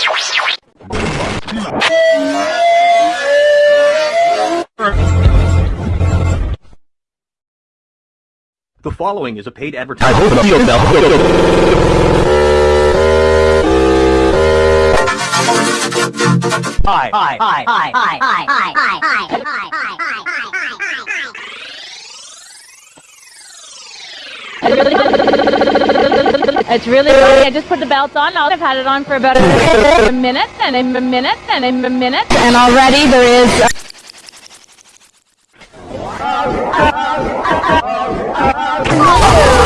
The following is a paid advertisement. Hi, hi, hi, hi, hi, hi, hi, hi, hi, hi, it's really funny. I just put the belt on. I've had it on for about a minute, a minute and a minute and a minute, and already there is. A